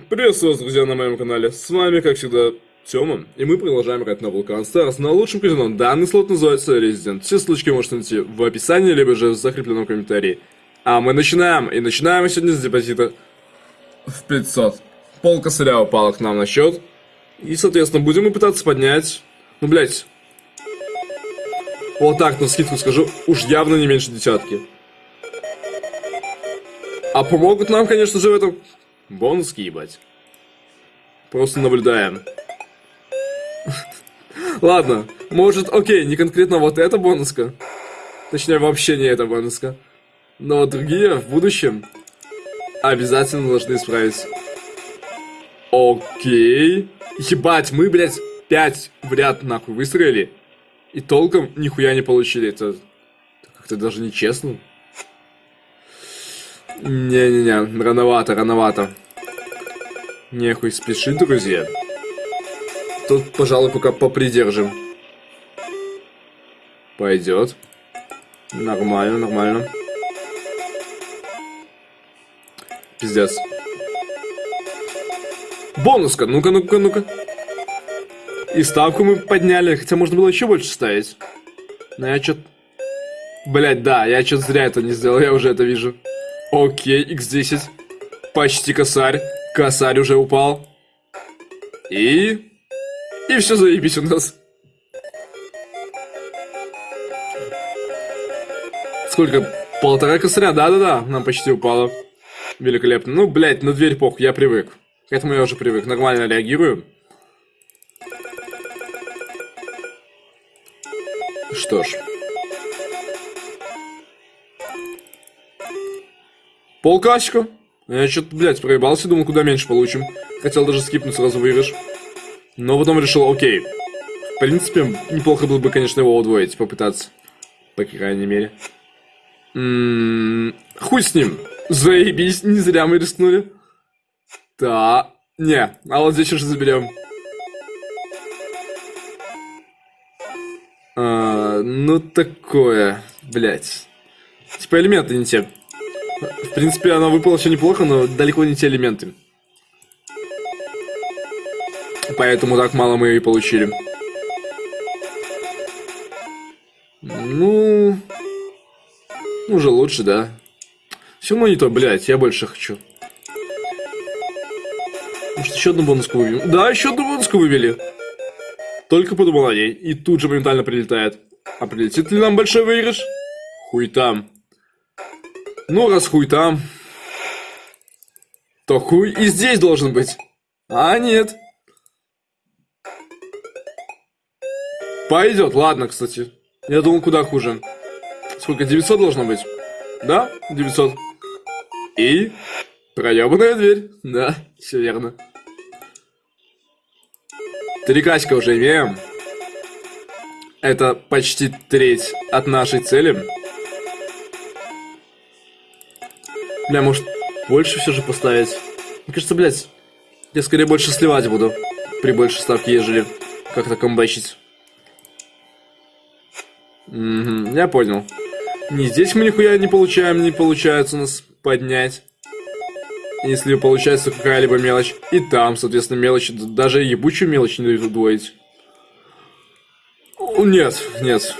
Приветствую вас, друзья, на моем канале. С вами, как всегда, Тёма, и мы продолжаем играть на Vulcan Stars на лучшем казино. Данный слот называется Resident. Все ссылочки можете найти в описании, либо же в закрепленном комментарии. А мы начинаем, и начинаем мы сегодня с депозита в 500. Пол косаря упала к нам на счет. И, соответственно, будем мы пытаться поднять... Ну, блять. Вот так, на скидку скажу, уж явно не меньше десятки. А помогут нам, конечно же, в этом бонуски, ебать. Просто наблюдаем. Ладно, может, окей, не конкретно вот эта бонуска. Точнее, вообще не эта бонуска. Но другие в будущем обязательно должны исправить. Окей. Ебать, мы, блядь, пять в ряд нахуй выстроили. И толком нихуя не получили. Это как-то даже нечестно. Не-не-не, рановато, рановато. Нехуй спешить, друзья. Тут, пожалуй, пока попридержим. Пойдет. Нормально, нормально. Пиздец. Бонуска, ну-ка, ну-ка, ну-ка. И ставку мы подняли, хотя можно было еще больше ставить. Но я что-то... Блять, да, я что-то зря это не сделал, я уже это вижу. Окей, x10. Почти косарь. Косарь уже упал. И... И все заебись у нас. Сколько? Полтора косаря? Да-да-да, нам почти упало. Великолепно. Ну, блядь, на дверь похуй, я привык. К этому я уже привык. Нормально реагирую. Что ж. Полкасика. Я что-то, блядь, проебался, думал, куда меньше получим. Хотел даже скипнуть сразу выигрыш. Но потом решил, окей. В принципе, неплохо было бы, конечно, его удвоить, попытаться. По крайней мере. М -м -м, хуй с ним. Заебись, не зря мы рискнули. Да. Не, а вот здесь уже заберем. А, ну такое, блядь. Типа элементы не те. В принципе, она выпала все неплохо, но далеко не те элементы. Поэтому так мало мы и получили. Ну... Уже лучше, да. Все равно не то, блядь, я больше хочу. Может, еще одну бонуску вывели? Да, еще одну бонуску вывели. Только подумал о ней, и тут же моментально прилетает. А прилетит ли нам большой выигрыш? Хуй там. Ну, раз хуй там, то хуй и здесь должен быть. А, нет. Пойдет, ладно, кстати. Я думал, куда хуже. Сколько, 900 должно быть? Да, 900. И проебанная дверь. Да, все верно. Три каська уже имеем. Это почти треть от нашей цели. Бля, может, больше все же поставить? Мне кажется, блядь, я скорее больше сливать буду. При большей ставке, ежели как-то комбачить. Угу, я понял. Не здесь мы нихуя не получаем, не получается у нас поднять. Если получается какая-либо мелочь. И там, соответственно, мелочь. Даже ебучую мелочь не дают удвоить. Нет, нет.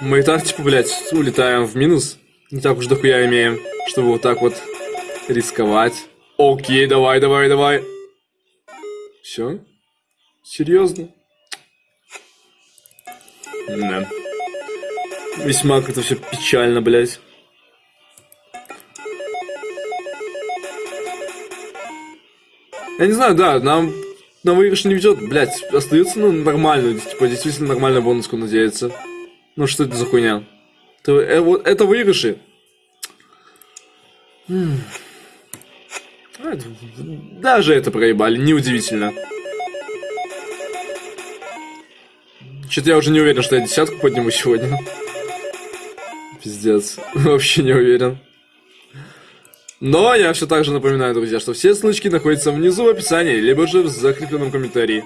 Мы и так, типа, блядь, улетаем в минус. Не так уж дохуя имеем чтобы вот так вот рисковать. Окей, давай, давай, давай. Все? Серьезно? Да. Весьма как-то все печально, блядь. Я не знаю, да, нам на выигрыш не ведет, блядь, остается ну, нормально, типа, действительно нормально бонуску надеяться. Ну что это за хуйня? Это, вот, это выигрыши. Даже это проебали, неудивительно. Что-то я уже не уверен, что я десятку подниму сегодня. Пиздец. Вообще не уверен. Но я все так же напоминаю, друзья, что все ссылочки находятся внизу в описании, либо же в закрепленном комментарии.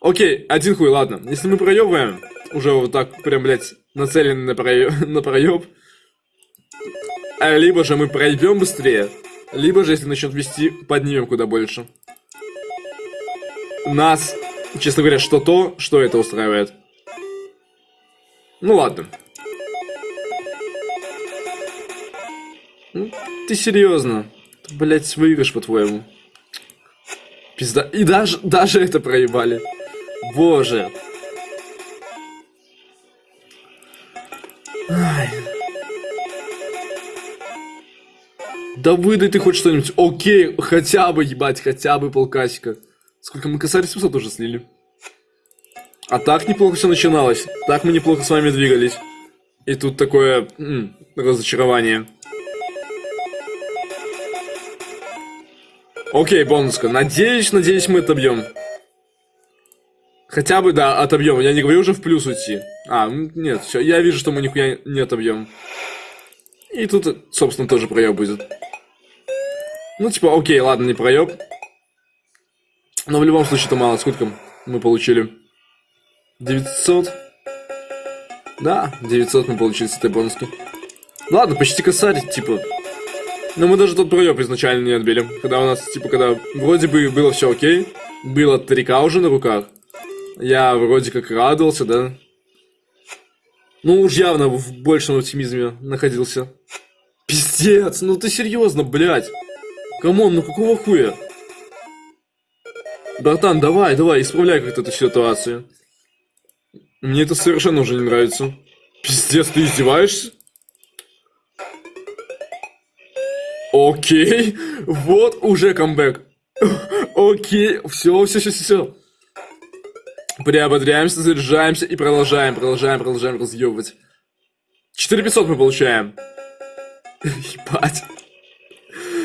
Окей, один хуй, ладно. Если мы проебываем, уже вот так прям, блядь, нацелены на, проеб, на проеб, а либо же мы пройдем быстрее, Либо же, если начнет вести, поднимем куда больше. Нас, честно говоря, что то, что это устраивает. Ну ладно. Ты серьезно? Блять, выигрыш, по-твоему. Пизда. И даже, даже это проебали. Боже. Ай. Да выдай ты хоть что-нибудь. Окей, хотя бы, ебать, хотя бы полкасика. Сколько мы косарь 700 уже слили. А так неплохо все начиналось. Так мы неплохо с вами двигались. И тут такое м, разочарование. Окей, бонуска. Надеюсь, надеюсь, мы отобьем. Хотя бы, да, отобьем. Я не говорю уже в плюс уйти. А, нет, все. Я вижу, что мы нихуя не отобьем. И тут, собственно, тоже проеб будет. Ну, типа, окей, ладно, не проеб. Но в любом случае это мало. Сколько мы получили? 900? Да, 900 мы получили с этой бонуски. Ладно, почти косарь, типа. Но мы даже тот проеб изначально не отбили. Когда у нас, типа, когда вроде бы было все окей. Было 3К уже на руках. Я вроде как радовался, да? Ну уж явно в большем оптимизме находился. Пиздец, ну ты серьезно, блядь. Come on, ну какого хуя? Братан, давай, давай, исправляй как-то эту ситуацию. Мне это совершенно уже не нравится. Пиздец, ты издеваешься? Окей, вот уже камбэк. Окей, все, все, все, все. Приободряемся, заряжаемся и продолжаем, продолжаем, продолжаем разъебывать. 4500 мы получаем. Ебать.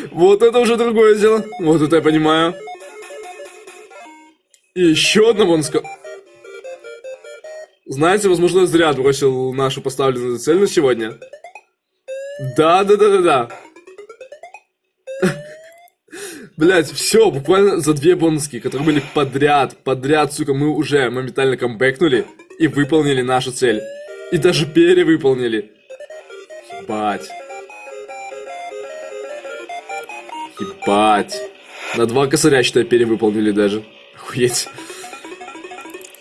Вот это уже другое дело. Вот это я понимаю. И еще одна бонуска. Знаете, возможно, зря отбросил нашу поставленную цель на сегодня. Да, да, да, да, да. Блять, все, буквально за две бонуски, которые были подряд, подряд, сука, мы уже моментально камбэкнули и выполнили нашу цель. И даже перевыполнили. Ебать. Ебать. На два косаря, считай, перевыполнили даже. Охуеть.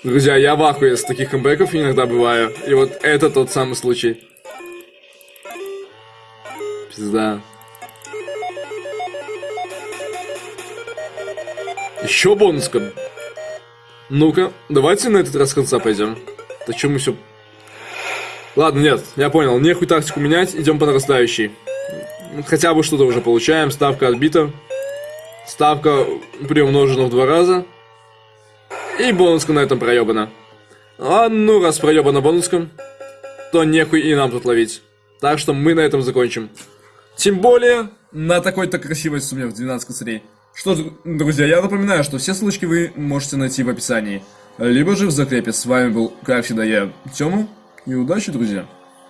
Друзья, я в ахуе с таких камбэков иногда бываю. И вот это тот самый случай. Пизда. Еще бонуска. Ну-ка, давайте на этот раз конца пойдем. Что мы все... Ладно, нет, я понял. Нехуй тактику менять, идем по нарастающей. Хотя бы что-то уже получаем. Ставка отбита. Ставка приумножена в два раза. И бонуска на этом проебана. А ну, раз проебана бонуска, то нехуй и нам тут ловить. Так что мы на этом закончим. Тем более, на такой-то красивой сумме в 12 косарей. Что ж, друзья, я напоминаю, что все ссылочки вы можете найти в описании. Либо же в закрепе. С вами был, как всегда, я, Тёма. И удачи, друзья.